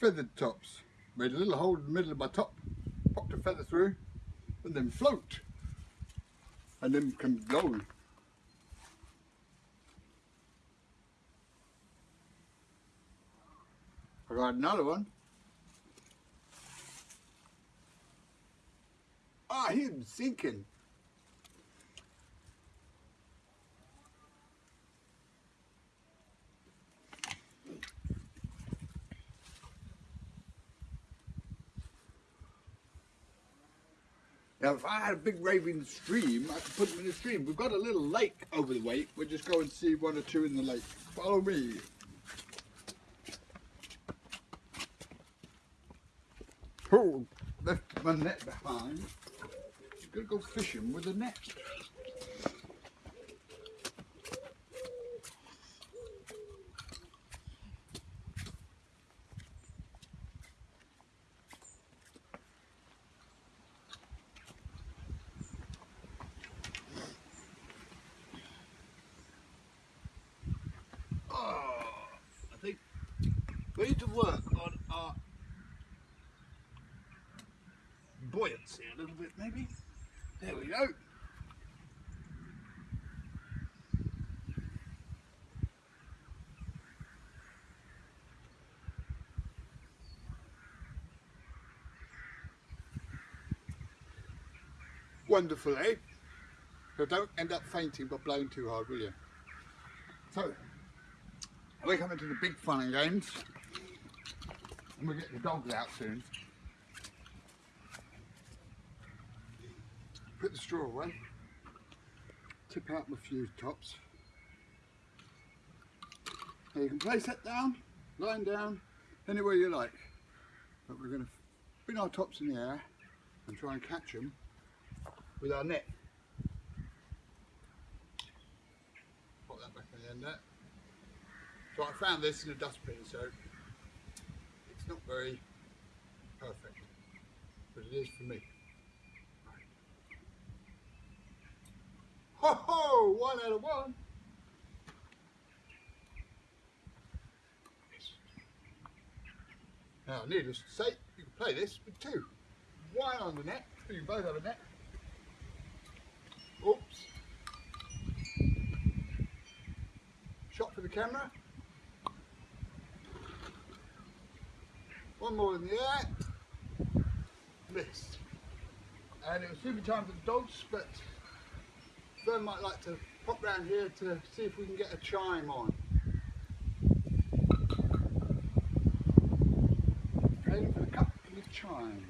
feathered tops. Made a little hole in the middle of my top, popped a feather through, and then float. And then can blow. I got another one. Ah, oh, he's sinking. Now, if I had a big raving stream, I could put them in the stream. We've got a little lake over the way. We'll just go and see one or two in the lake. Follow me. Oh, left my net behind. Gonna go fishing with a net. We need to work on our buoyancy a little bit maybe. There we go. Wonderful, eh? So don't end up fainting by blowing too hard, will you? So, we're coming to the big fun and games. And we'll get the dogs out soon. Put the straw away. Tip out my fuse tops. Now you can place that down, lying down, anywhere you like. But we're going to bring our tops in the air and try and catch them with our net. Put that back in the end So I found this in a dustbin, so it's not very perfect, but it is for me. Right. Ho ho! One out of one. Now, needless to say, you can play this with two. One on the net, you both have a net. Oops. Shot for the camera. One more in the air. Missed. And it was super time for the dogs, but Fern might like to pop round here to see if we can get a chime on. Aim for a couple of chimes.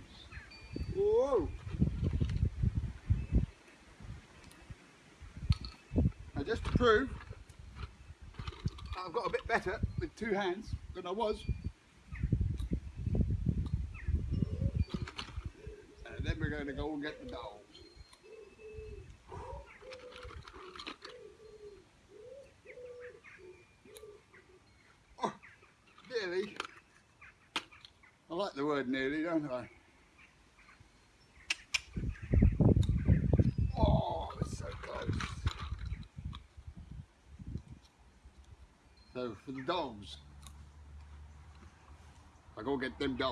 Whoa! Now just to prove I've got a bit better with two hands than I was we're going to go get the dogs. Oh, nearly. I like the word nearly, don't I? Oh, so close. So for the dogs, I go get them dogs.